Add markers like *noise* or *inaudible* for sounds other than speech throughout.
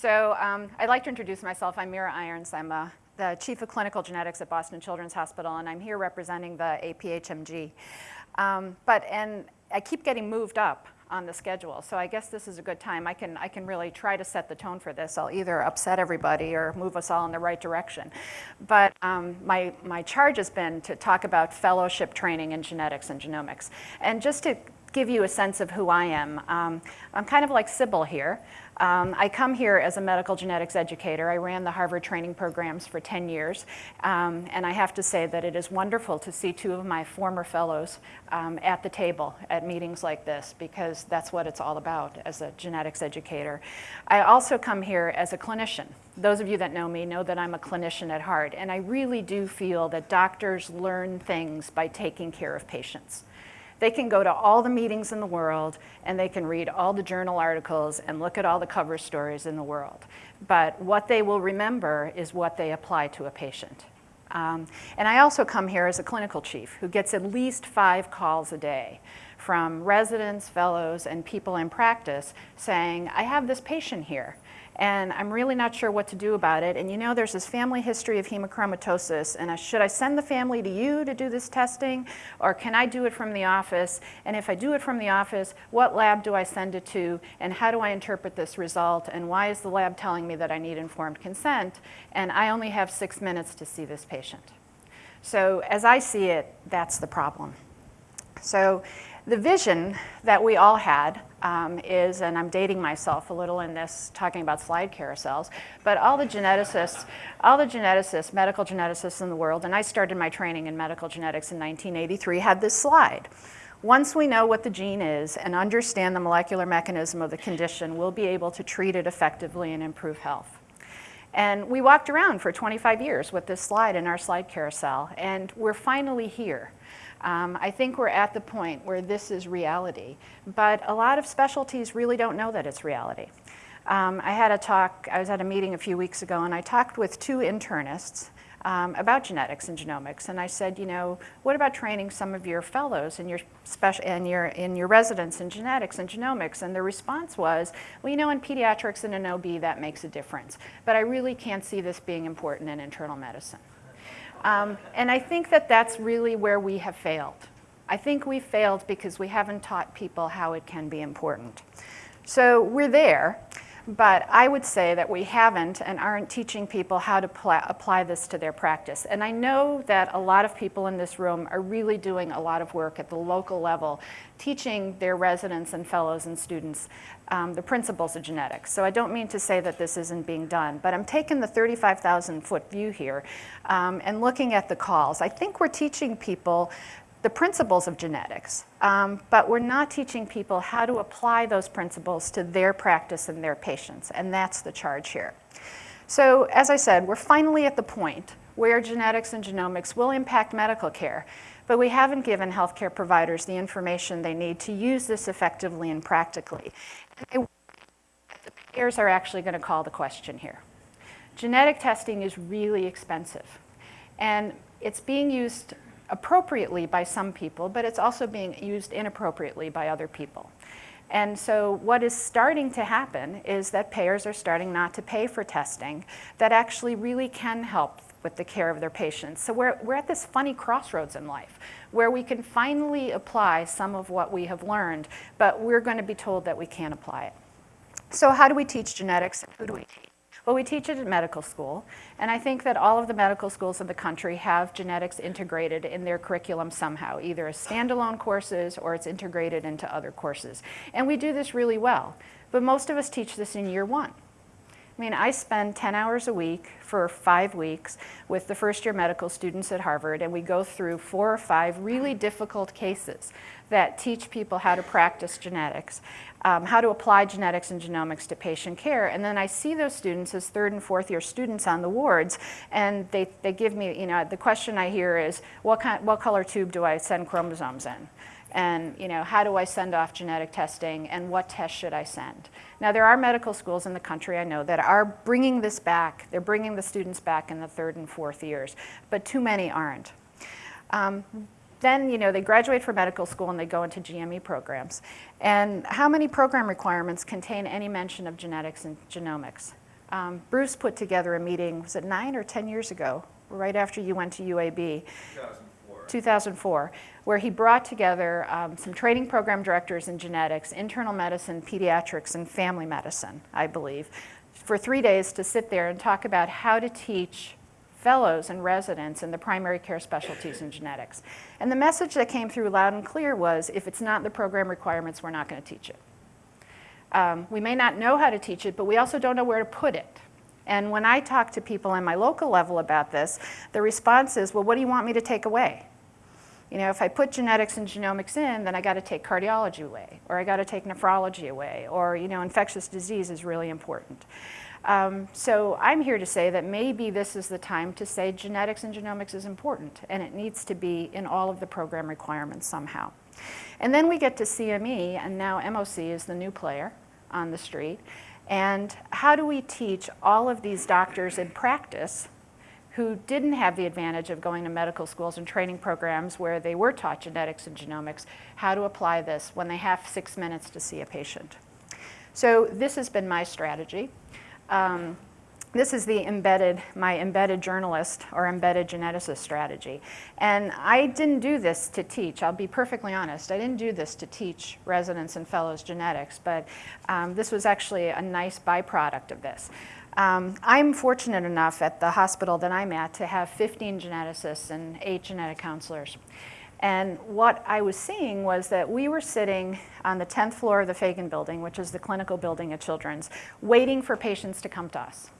So um, I'd like to introduce myself. I'm Mira Irons. I'm the Chief of Clinical Genetics at Boston Children's Hospital, and I'm here representing the APHMG. Um, but, and I keep getting moved up on the schedule, so I guess this is a good time. I can, I can really try to set the tone for this. I'll either upset everybody or move us all in the right direction. But um, my, my charge has been to talk about fellowship training in genetics and genomics. And just to give you a sense of who I am. Um, I'm kind of like Sybil here. Um, I come here as a medical genetics educator. I ran the Harvard training programs for 10 years, um, and I have to say that it is wonderful to see two of my former fellows um, at the table at meetings like this, because that's what it's all about as a genetics educator. I also come here as a clinician. Those of you that know me know that I'm a clinician at heart, and I really do feel that doctors learn things by taking care of patients. They can go to all the meetings in the world and they can read all the journal articles and look at all the cover stories in the world. But what they will remember is what they apply to a patient. Um, and I also come here as a clinical chief who gets at least five calls a day from residents, fellows, and people in practice saying, I have this patient here and I'm really not sure what to do about it. And you know, there's this family history of hemochromatosis, and I, should I send the family to you to do this testing, or can I do it from the office? And if I do it from the office, what lab do I send it to, and how do I interpret this result, and why is the lab telling me that I need informed consent, and I only have six minutes to see this patient. So as I see it, that's the problem. So the vision that we all had um, is, and I'm dating myself a little in this, talking about slide carousels, but all the geneticists, all the geneticists, medical geneticists in the world, and I started my training in medical genetics in 1983, had this slide. Once we know what the gene is and understand the molecular mechanism of the condition, we'll be able to treat it effectively and improve health. And we walked around for 25 years with this slide in our slide carousel, and we're finally here. Um, I think we're at the point where this is reality, but a lot of specialties really don't know that it's reality. Um, I had a talk, I was at a meeting a few weeks ago and I talked with two internists um, about genetics and genomics. And I said, you know, what about training some of your fellows and your special and your in your residents in genetics and genomics? And the response was, well, you know, in pediatrics and in OB that makes a difference, but I really can't see this being important in internal medicine. Um, and I think that that's really where we have failed. I think we failed because we haven't taught people how it can be important. So we're there, but I would say that we haven't and aren't teaching people how to apply this to their practice. And I know that a lot of people in this room are really doing a lot of work at the local level, teaching their residents and fellows and students um, the principles of genetics. So I don't mean to say that this isn't being done, but I'm taking the 35,000 foot view here um, and looking at the calls. I think we're teaching people the principles of genetics, um, but we're not teaching people how to apply those principles to their practice and their patients, and that's the charge here. So as I said, we're finally at the point where genetics and genomics will impact medical care, but we haven't given healthcare providers the information they need to use this effectively and practically. And the payers are actually going to call the question here. Genetic testing is really expensive, and it's being used appropriately by some people, but it's also being used inappropriately by other people. And so what is starting to happen is that payers are starting not to pay for testing that actually really can help with the care of their patients. So we're, we're at this funny crossroads in life where we can finally apply some of what we have learned, but we're going to be told that we can't apply it. So how do we teach genetics who do we teach? Well, we teach it at medical school, and I think that all of the medical schools in the country have genetics integrated in their curriculum somehow, either as standalone courses or it's integrated into other courses. And we do this really well, but most of us teach this in year one. I mean, I spend 10 hours a week for five weeks with the first year medical students at Harvard, and we go through four or five really difficult cases that teach people how to practice genetics, um, how to apply genetics and genomics to patient care. And then I see those students as third and fourth year students on the wards, and they, they give me, you know, the question I hear is, what, kind, what color tube do I send chromosomes in? And you know, how do I send off genetic testing and what test should I send? Now there are medical schools in the country I know that are bringing this back. They're bringing the students back in the third and fourth years, but too many aren't. Um, then you know, they graduate from medical school and they go into GME programs. And how many program requirements contain any mention of genetics and genomics? Um, Bruce put together a meeting, was it nine or 10 years ago, right after you went to UAB? 2004. 2004, where he brought together um, some training program directors in genetics, internal medicine, pediatrics, and family medicine, I believe, for three days to sit there and talk about how to teach fellows and residents in the primary care specialties in genetics. And the message that came through loud and clear was, if it's not the program requirements, we're not going to teach it. Um, we may not know how to teach it, but we also don't know where to put it. And when I talk to people on my local level about this, the response is, well, what do you want me to take away? You know, if I put genetics and genomics in, then I got to take cardiology away, or I got to take nephrology away, or, you know, infectious disease is really important. Um, so I'm here to say that maybe this is the time to say genetics and genomics is important and it needs to be in all of the program requirements somehow. And then we get to CME and now MOC is the new player on the street. And how do we teach all of these doctors in practice who didn't have the advantage of going to medical schools and training programs where they were taught genetics and genomics, how to apply this when they have six minutes to see a patient. So this has been my strategy. Um, this is the embedded, my embedded journalist or embedded geneticist strategy. And I didn't do this to teach, I'll be perfectly honest. I didn't do this to teach residents and fellows genetics, but um, this was actually a nice byproduct of this. Um, I'm fortunate enough at the hospital that I'm at to have 15 geneticists and eight genetic counselors. And what I was seeing was that we were sitting on the 10th floor of the Fegan building, which is the clinical building at Children's, waiting for patients to come to us.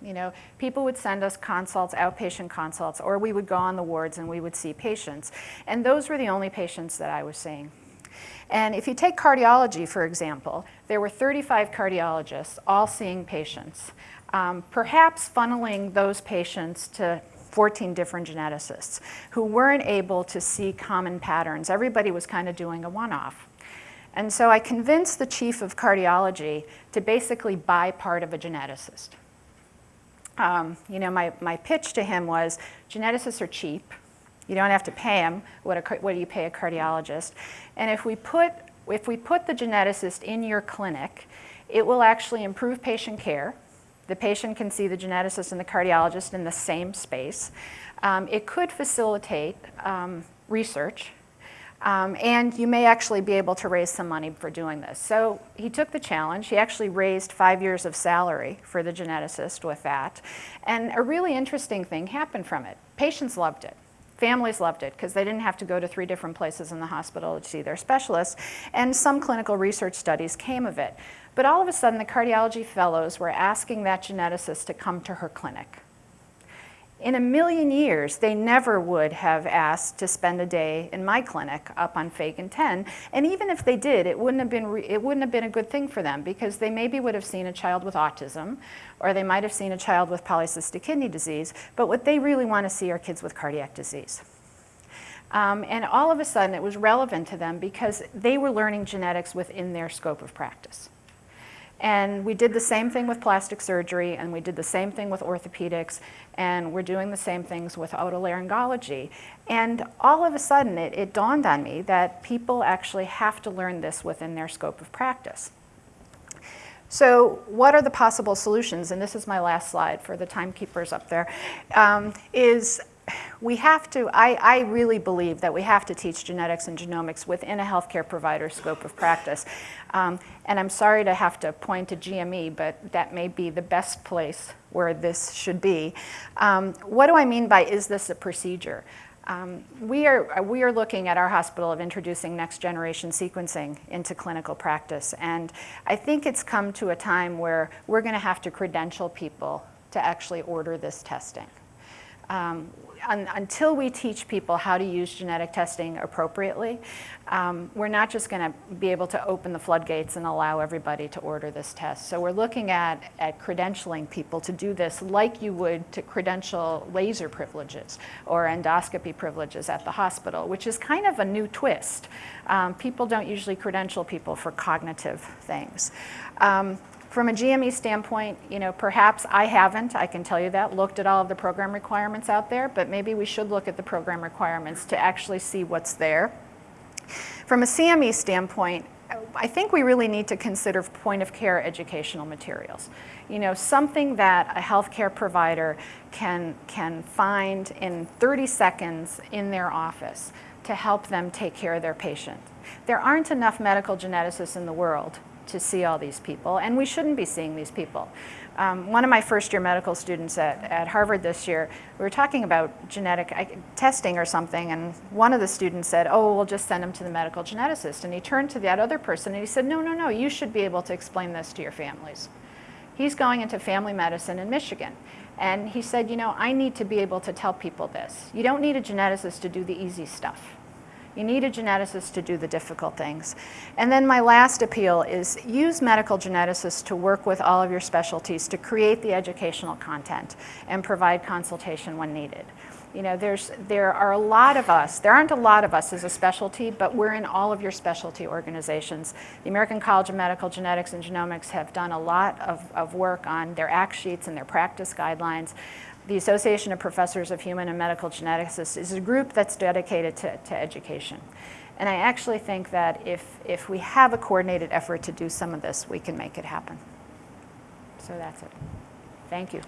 You know, people would send us consults, outpatient consults, or we would go on the wards and we would see patients. And those were the only patients that I was seeing. And if you take cardiology, for example, there were 35 cardiologists all seeing patients, um, perhaps funneling those patients to 14 different geneticists who weren't able to see common patterns. Everybody was kind of doing a one-off. And so I convinced the chief of cardiology to basically buy part of a geneticist. Um, you know, my, my pitch to him was, geneticists are cheap. You don't have to pay them what, a, what do you pay a cardiologist. And if we, put, if we put the geneticist in your clinic, it will actually improve patient care the patient can see the geneticist and the cardiologist in the same space. Um, it could facilitate um, research, um, and you may actually be able to raise some money for doing this. So he took the challenge. He actually raised five years of salary for the geneticist with that. And a really interesting thing happened from it. Patients loved it. Families loved it because they didn't have to go to three different places in the hospital to see their specialists. And some clinical research studies came of it. But all of a sudden, the cardiology fellows were asking that geneticist to come to her clinic. In a million years, they never would have asked to spend a day in my clinic up on Fegan 10. And even if they did, it wouldn't have been, it wouldn't have been a good thing for them because they maybe would have seen a child with autism or they might have seen a child with polycystic kidney disease. But what they really want to see are kids with cardiac disease. Um, and all of a sudden, it was relevant to them because they were learning genetics within their scope of practice. And we did the same thing with plastic surgery, and we did the same thing with orthopedics, and we're doing the same things with otolaryngology. And all of a sudden, it, it dawned on me that people actually have to learn this within their scope of practice. So what are the possible solutions? And this is my last slide for the timekeepers up there. Um, is we have to, I, I, really believe that we have to teach genetics and genomics within a healthcare provider's scope of practice. Um, and I'm sorry to have to point to GME, but that may be the best place where this should be. Um, what do I mean by is this a procedure? Um, we, are, we are looking at our hospital of introducing next generation sequencing into clinical practice. And I think it's come to a time where we're going to have to credential people to actually order this testing. Um, un until we teach people how to use genetic testing appropriately, um, we're not just going to be able to open the floodgates and allow everybody to order this test. So we're looking at, at credentialing people to do this like you would to credential laser privileges or endoscopy privileges at the hospital, which is kind of a new twist. Um, people don't usually credential people for cognitive things. Um, from a GME standpoint, you know, perhaps I haven't, I can tell you that, looked at all of the program requirements out there, but maybe we should look at the program requirements to actually see what's there. From a CME standpoint, I think we really need to consider point of care educational materials. You know, something that a healthcare provider can, can find in 30 seconds in their office to help them take care of their patient. There aren't enough medical geneticists in the world to see all these people, and we shouldn't be seeing these people. Um, one of my first year medical students at, at Harvard this year, we were talking about genetic testing or something, and one of the students said, oh, we'll just send him to the medical geneticist. And he turned to that other person and he said, no, no, no, you should be able to explain this to your families. He's going into family medicine in Michigan. And he said, you know, I need to be able to tell people this. You don't need a geneticist to do the easy stuff. You need a geneticist to do the difficult things. And then my last appeal is use medical geneticists to work with all of your specialties to create the educational content and provide consultation when needed. You know, there's, there are a lot of us, there aren't a lot of us as a specialty, but we're in all of your specialty organizations. The American College of Medical Genetics and Genomics have done a lot of, of work on their ACT sheets and their practice guidelines the Association of Professors of Human and Medical Geneticists is a group that's dedicated to, to education. And I actually think that if, if we have a coordinated effort to do some of this, we can make it happen. So that's it. Thank you.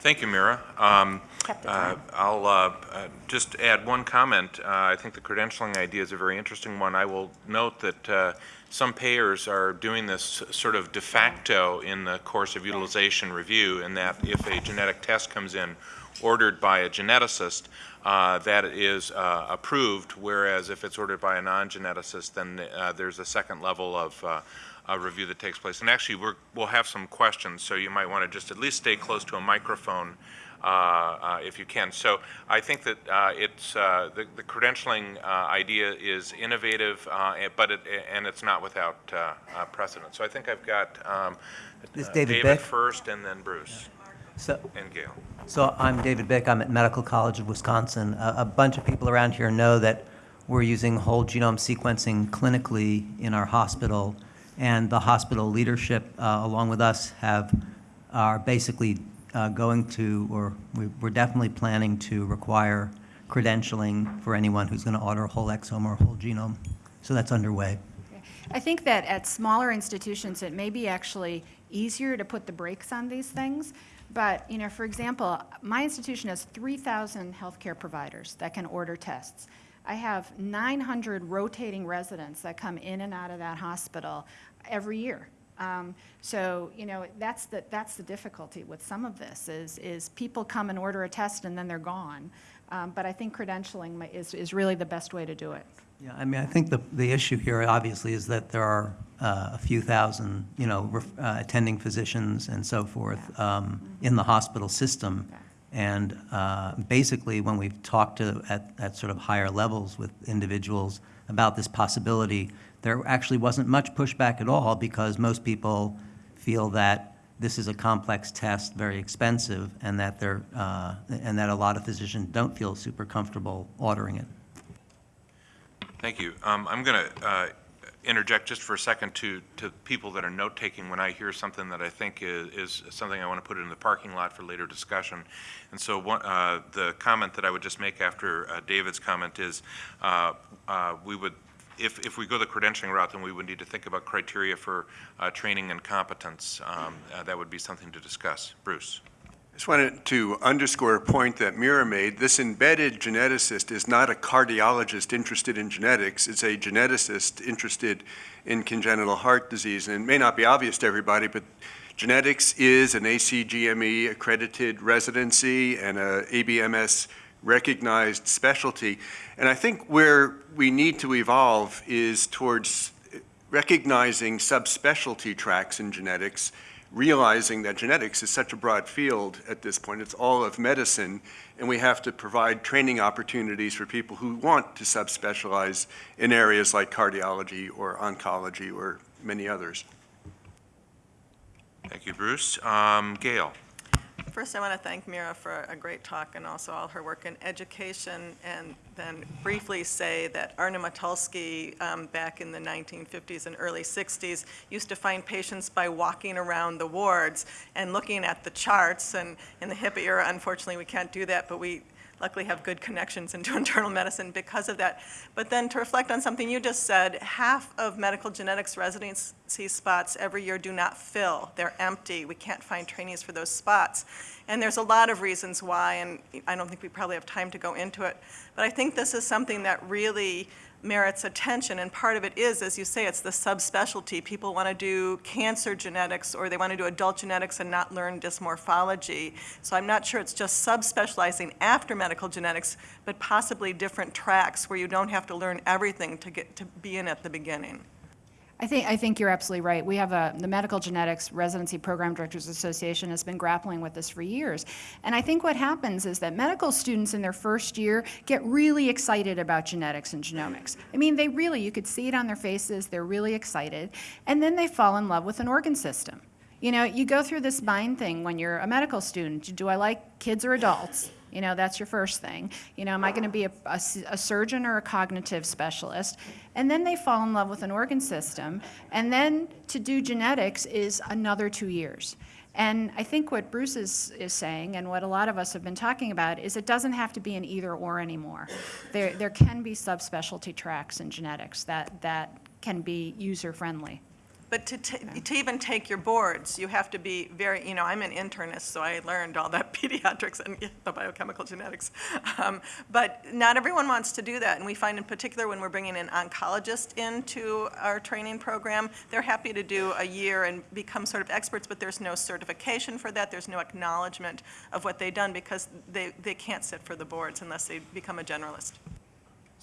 Thank you, Mira. Um, uh. I'll uh, uh, just add one comment. Uh, I think the credentialing idea is a very interesting one. I will note that uh, some payers are doing this sort of de facto in the course of utilization review, in that if a genetic test comes in ordered by a geneticist, uh, that is uh, approved, whereas if it's ordered by a non-geneticist, then uh, there's a second level of uh, review that takes place. And actually, we're, we'll have some questions, so you might want to just at least stay close to a microphone if you can. So I think that uh, it's, uh, the, the credentialing uh, idea is innovative, uh, and- but it, and it's not without uh, uh, precedent. So I think I've got um, This uh, David Bick. first, and then Bruce So, and Gail. so I'm David Bick. I'm at Medical College of Wisconsin. A, a bunch of people around here know that we're using whole genome sequencing clinically in our hospital, and the hospital leadership, uh, along with us, have are basically uh, going to, or we, we're definitely planning to require credentialing for anyone who's going to order a whole exome or a whole genome. So that's underway. I think that at smaller institutions, it may be actually easier to put the brakes on these things. But, you know, for example, my institution has 3,000 healthcare providers that can order tests. I have 900 rotating residents that come in and out of that hospital every year. Um, so, you know, that's the, that's the difficulty with some of this is, is people come and order a test and then they're gone. Um, but I think credentialing is, is really the best way to do it. Yeah, I mean, I think the, the issue here obviously is that there are uh, a few thousand, you know, uh, attending physicians and so forth um, in the hospital system. Okay. And uh, basically, when we've talked to, at, at sort of higher levels with individuals about this possibility, there actually wasn't much pushback at all because most people feel that this is a complex test, very expensive, and that they're, uh, and that a lot of physicians don't feel super comfortable ordering it. Thank you. Um, I'm going to interject just for a second to, to people that are note-taking when I hear something that I think is, is something I want to put in the parking lot for later discussion. And so one, uh, the comment that I would just make after uh, David's comment is, uh, uh, we would, if, if we go the credentialing route, then we would need to think about criteria for uh, training and competence. Um, uh, That would be something to discuss. Bruce? I just wanted to underscore a point that Mira made. This embedded geneticist is not a cardiologist interested in genetics. It's a geneticist interested in congenital heart disease. And it may not be obvious to everybody, but genetics is an ACGME accredited residency and a ABMS recognized specialty. And I think where we need to evolve is towards recognizing subspecialty tracks in genetics, realizing that genetics is such a broad field at this point, it's all of medicine, and we have to provide training opportunities for people who want to subspecialize in areas like cardiology or oncology or many others. Thank you, Bruce. Um, Gail? First, I want to thank Mira for a great talk and also all her work in education, and then briefly say that Arno Motulsky, um, back in the 1950s and early 60s, used to find patients by walking around the wards and looking at the charts, and in the HIPAA era, unfortunately, we can't do that, but we luckily have good connections into *laughs* internal medicine because of that. But then to reflect on something you just said, half of medical genetics residency spots every year do not fill. They're empty. We can't find trainees for those spots. And there's a lot of reasons why, and I don't think we probably have time to go into it. But I think this is something that really merits attention, and part of it is, as you say, it's the subspecialty. People want to do cancer genetics, or they want to do adult genetics and not learn dysmorphology. So I'm not sure it's just subspecializing after medical genetics, but possibly different tracks where you don't have to learn everything to get to be in at the beginning. I think, I think you're absolutely right. We have a, the Medical Genetics Residency Program Directors Association has been grappling with this for years. And I think what happens is that medical students in their first year get really excited about genetics and genomics. I mean, they really, you could see it on their faces, they're really excited. And then they fall in love with an organ system. You know, you go through this mind thing when you're a medical student. Do I like kids or adults? You know, that's your first thing. You know, am I going to be a a surgeon or a cognitive specialist? And then they fall in love with an organ system. And then to do genetics is another two years. And I think what Bruce is, is saying, and what a lot of us have been talking about, is it doesn't have to be an either or anymore. There, there can be subspecialty tracks in genetics that, that can be user friendly. But to, to even take your boards, you have to be very, you know, I'm an internist, so I learned all that *laughs* pediatrics and the biochemical genetics. Um, But not everyone wants to do that, and we find in particular when we're bringing an oncologist into our training program, they're happy to do a year and become sort of experts, but there's no certification for that, there's no acknowledgement of what they've done because they, they can't sit for the boards unless they become a generalist.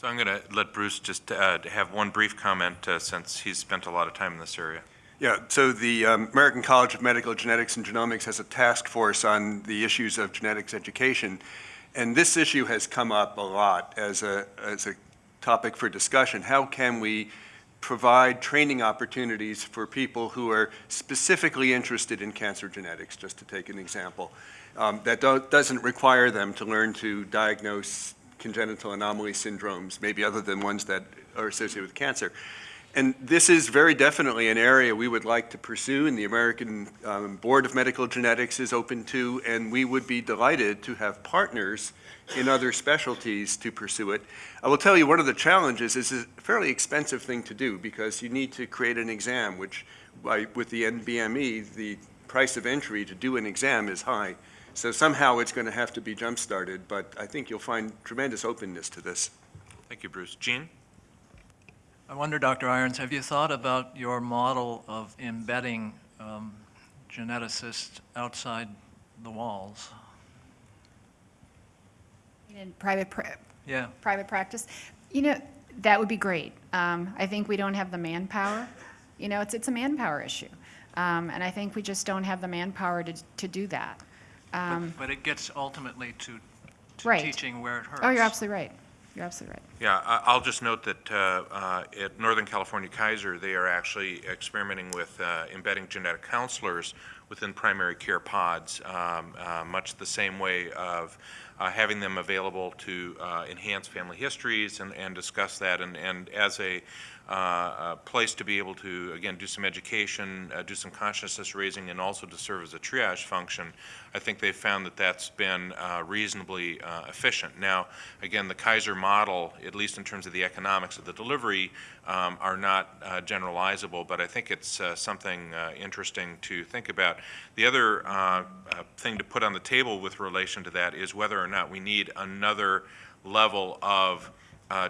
So I'm going to let Bruce just uh, have one brief comment, uh, since he's spent a lot of time in this area. Yeah, so the um, American College of Medical Genetics and Genomics has a task force on the issues of genetics education. And this issue has come up a lot as a, as a topic for discussion. How can we provide training opportunities for people who are specifically interested in cancer genetics, just to take an example, um, that do- doesn't require them to learn to diagnose congenital anomaly syndromes, maybe other than ones that are associated with cancer. And this is very definitely an area we would like to pursue, and the American um, Board of Medical Genetics is open to, and we would be delighted to have partners in other specialties to pursue it. I will tell you, one of the challenges is a fairly expensive thing to do, because you need to create an exam, which, by- with the NBME, the price of entry to do an exam is high. So somehow it's going to have to be jump-started, but I think you'll find tremendous openness to this. Thank you, Bruce. Gene? I wonder, Dr. Irons, have you thought about your model of embedding um, geneticists outside the walls? In private, pra- Yeah, private practice, you know, that would be great. Um, I think we don't have the manpower. You know, it's, it's a manpower issue. Um, and I think we just don't have the manpower to, to do that. Um, but, but it gets ultimately to, to Right. teaching where it hurts. oh, you're absolutely right. You're absolutely right. Yeah, I- I'll just note that uh, uh, at Northern California Kaiser, they are actually experimenting with uh, embedding genetic counselors within primary care pods, um, uh, much the same way of uh, having them available to uh, enhance family histories and and discuss that, and and as a uh, a place to be able to, again, do some education, uh, do some consciousness raising, and also to serve as a triage function. I think they've found that that's been uh, reasonably uh, efficient. Now, again, the Kaiser model, at least in terms of the economics of the delivery, um, are not uh, generalizable, but I think it's something interesting to think about. The other thing to put on the table with relation to that is whether or not we need another level of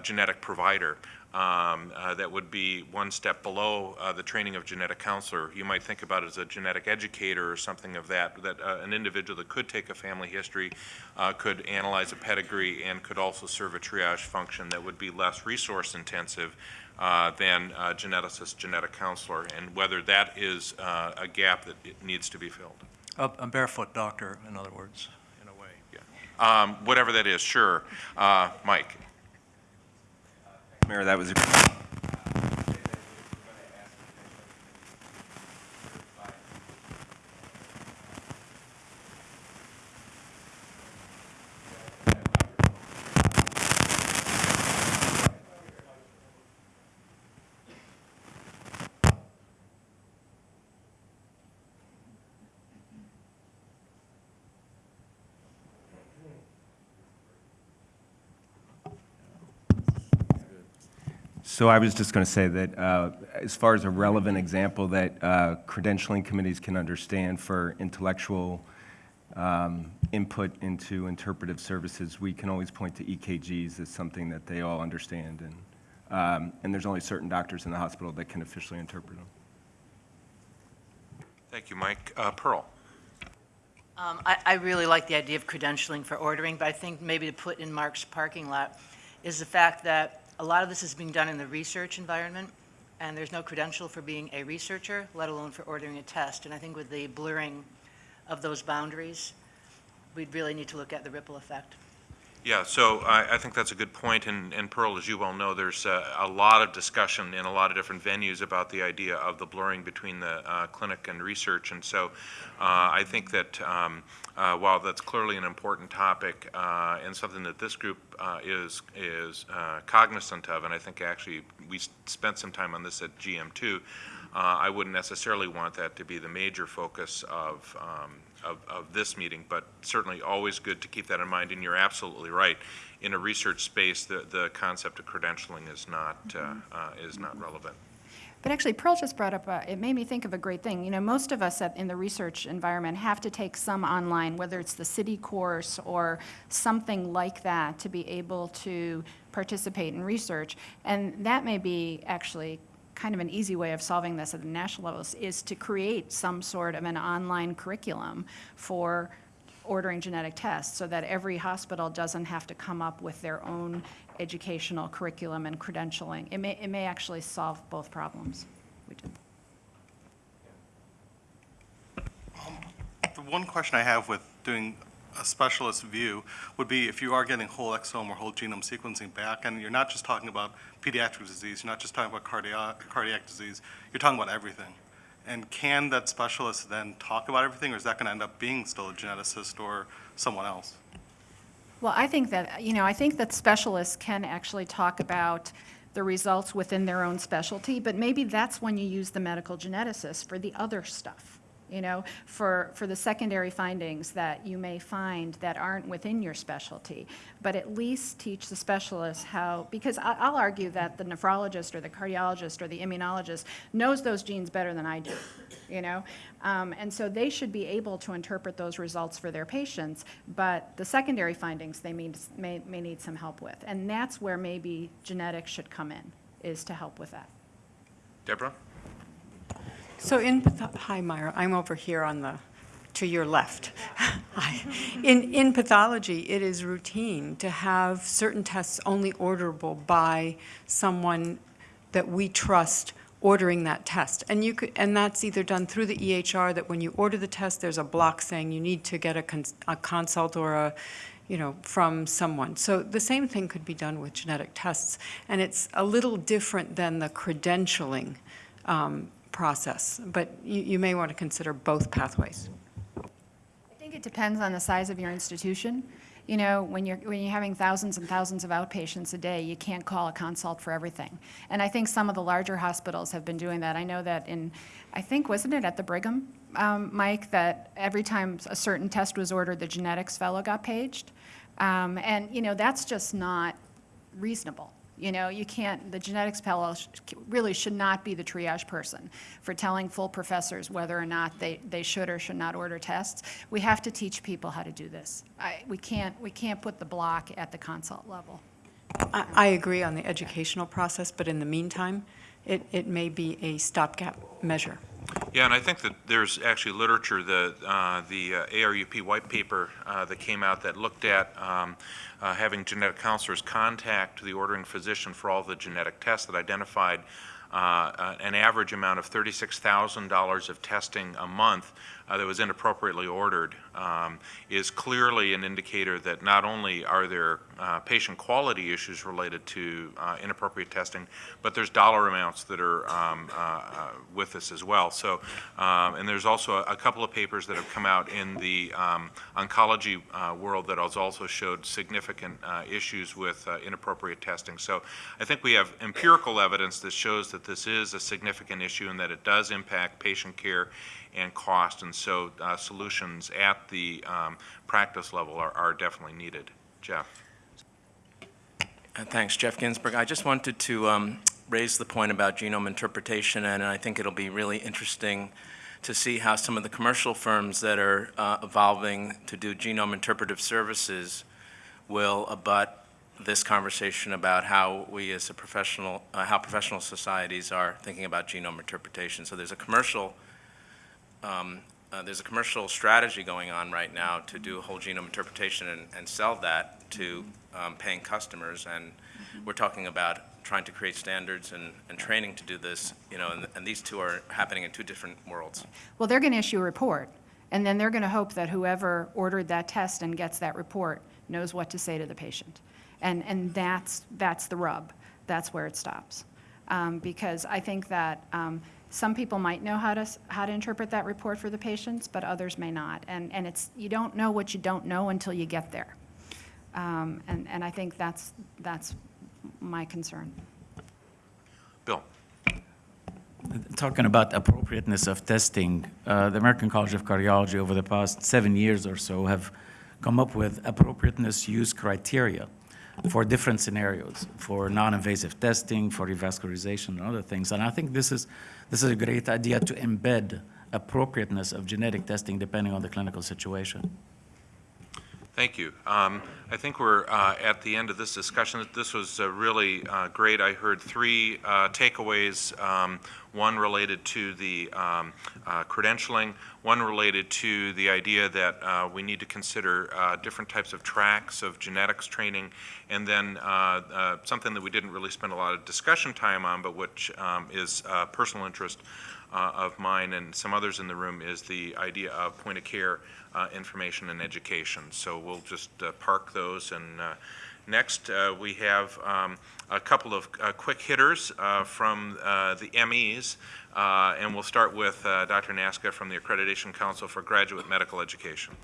genetic provider um, uh, that would be one step below uh, the training of genetic counselor. You might think about it as a genetic educator or something of that, that uh, an individual that could take a family history, uh, could analyze a pedigree, and could also serve a triage function that would be less resource intensive uh, than a geneticist, genetic counselor, and whether that is uh, a gap that it needs to be filled. A, a barefoot doctor, in other words, in a way. Um, Whatever that is, sure. Uh, Mike? Mira, that was a So I was just going to say that uh, as far as a relevant example that uh, credentialing committees can understand for intellectual um, input into interpretive services, we can always point to EKGs as something that they all understand. And, um, and there's only certain doctors in the hospital that can officially interpret them. Thank you, Mike. Uh, Pearl? Um, I, I really like the idea of credentialing for ordering, but I think maybe to put in Mark's parking lot is the fact that a lot of this is being done in the research environment, and there's no credential for being a researcher, let alone for ordering a test. And I think with the blurring of those boundaries, we'd really need to look at the ripple effect. Yeah, so I, I think that's a good point, and, and Pearl, as you well know, there's a, a lot of discussion in a lot of different venues about the idea of the blurring between the uh, clinic and research, and so uh, I think that um, uh, while that's clearly an important topic uh, and something that this group uh, is is uh, cognizant of, and I think actually we spent some time on this at GM2, uh, I wouldn't necessarily want that to be the major focus of, um, of, of this meeting, but certainly always good to keep that in mind, and you're absolutely right. In a research space, the, the concept of credentialing is not, uh, uh, is not relevant. But actually, Pearl just brought up, a- it made me think of a great thing. You know, most of us at- in the research environment have to take some online, whether it's the CITI course or something like that, to be able to participate in research. And that may be actually kind of an easy way of solving this at the national levels, is to create some sort of an online curriculum for ordering genetic tests, so that every hospital doesn't have to come up with their own educational curriculum and credentialing. It may, it may actually solve both problems. We did- um, The one question I have with doing a specialist view would be if you are getting whole exome or whole genome sequencing back, and you're not just talking about pediatric disease, you're not just talking about cardiac, cardiac disease, you're talking about everything. And can that specialist then talk about everything, or is that going to end up being still a geneticist or someone else? Well, I think that, you know, I think that specialists can actually talk about the results within their own specialty, but maybe that's when you use the medical geneticist for the other stuff, you know, for, for the secondary findings that you may find that aren't within your specialty. But at least teach the specialist how, because I'll argue that the nephrologist or the cardiologist or the immunologist knows those genes better than I do, you know? Um, and so they should be able to interpret those results for their patients, but the secondary findings they may, may, may need some help with. And that's where maybe genetics should come in, is to help with that. Deborah? So in, hi Mira, I'm over here on the, to your left. *laughs* In, in pathology, it is routine to have certain tests only orderable by someone that we trust ordering that test. And you could, and that's either done through the EHR, that when you order the test, there's a block saying you need to get a, cons- a consult or a, you know, from someone. So the same thing could be done with genetic tests. And it's a little different than the credentialing um, process, but you, you may want to consider both pathways. I think it depends on the size of your institution. You know, when you're, when you're having thousands and thousands of outpatients a day, you can't call a consult for everything. And I think some of the larger hospitals have been doing that. I know that in, I think, wasn't it at the Brigham, um, Mike, that every time a certain test was ordered, the genetics fellow got paged? Um, and, you know, that's just not reasonable. You know, you can't, the genetics fellow really should not be the triage person for telling full professors whether or not they, they should or should not order tests. We have to teach people how to do this. I, we can't, we can't put the block at the consult level. I, I agree on the educational process, but in the meantime, it, it may be a stopgap measure. Yeah, and I think that there's actually literature, the, uh, the uh, ARUP white paper uh, that came out that looked at um, uh, having genetic counselors contact the ordering physician for all the genetic tests that identified uh, uh, an average amount of $36,000 of testing a month uh, that was inappropriately ordered um, is clearly an indicator that not only are there uh, patient quality issues related to uh, inappropriate testing, but there's dollar amounts that are um, uh, uh, with this as well. So, um, and there's also a, a couple of papers that have come out in the um, oncology uh, world that has also showed significant issues with inappropriate testing. So I think we have empirical evidence that shows that this is a significant issue and that it does impact patient care and cost, and so uh, solutions at the um, practice level are, are definitely needed. Jeff? Uh, Thanks, Jeff Ginsburg. I just wanted to um, raised the point about genome interpretation, and I think it'll be really interesting to see how some of the commercial firms that are uh, evolving to do genome interpretive services will abut this conversation about how we as a professional, uh, how professional societies are thinking about genome interpretation. So there's a commercial, um, uh, there's a commercial strategy going on right now to do whole genome interpretation and, and sell that to um, paying customers. And we're talking about trying to create standards and, and training to do this, you know, and, and these two are happening in two different worlds. Well, they're going to issue a report, and then they're going to hope that whoever ordered that test and gets that report knows what to say to the patient. And, and that's, that's the rub. That's where it stops. Um, Because I think that um, some people might know how to, how to interpret that report for the patients, but others may not. And, and it's, you don't know what you don't know until you get there. Um, And, and I think that's, that's my concern. Bill? Talking about appropriateness of testing, uh, the American College of Cardiology over the past seven years or so have come up with appropriateness use criteria for different scenarios, for non-invasive testing, for revascularization, and other things. And I think this is, this is a great idea to embed appropriateness of genetic testing depending on the clinical situation. Thank you. Um, I think we're uh, at the end of this discussion. This was uh, really uh, great. I heard three uh, takeaways, um, one related to the um, uh, credentialing, one related to the idea that uh, we need to consider different types of tracks of genetics training, and then something that we didn't really spend a lot of discussion time on, but which um, is personal interest uh, of mine and some others in the room is the idea of point-of-care uh, information and education. So we'll just uh, park those. And uh, next, uh, we have um, a couple of uh, quick hitters from the MEs. And we'll start with Dr. Nasca from the Accreditation Council for Graduate Medical Education.